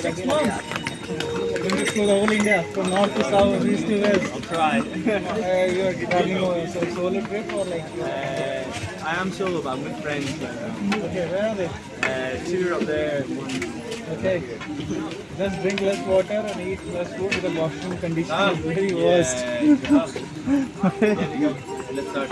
Six months. Going to the whole India, from north to south, east to west. I'll try. Uh, you are traveling so solo trip or like? Uh, I am solo, but I'm with friends. Okay, where are they? Uh, two are up there. One. Okay. Just drink less water and eat less food because washroom condition Ah, is very yeah, worst. Let's start.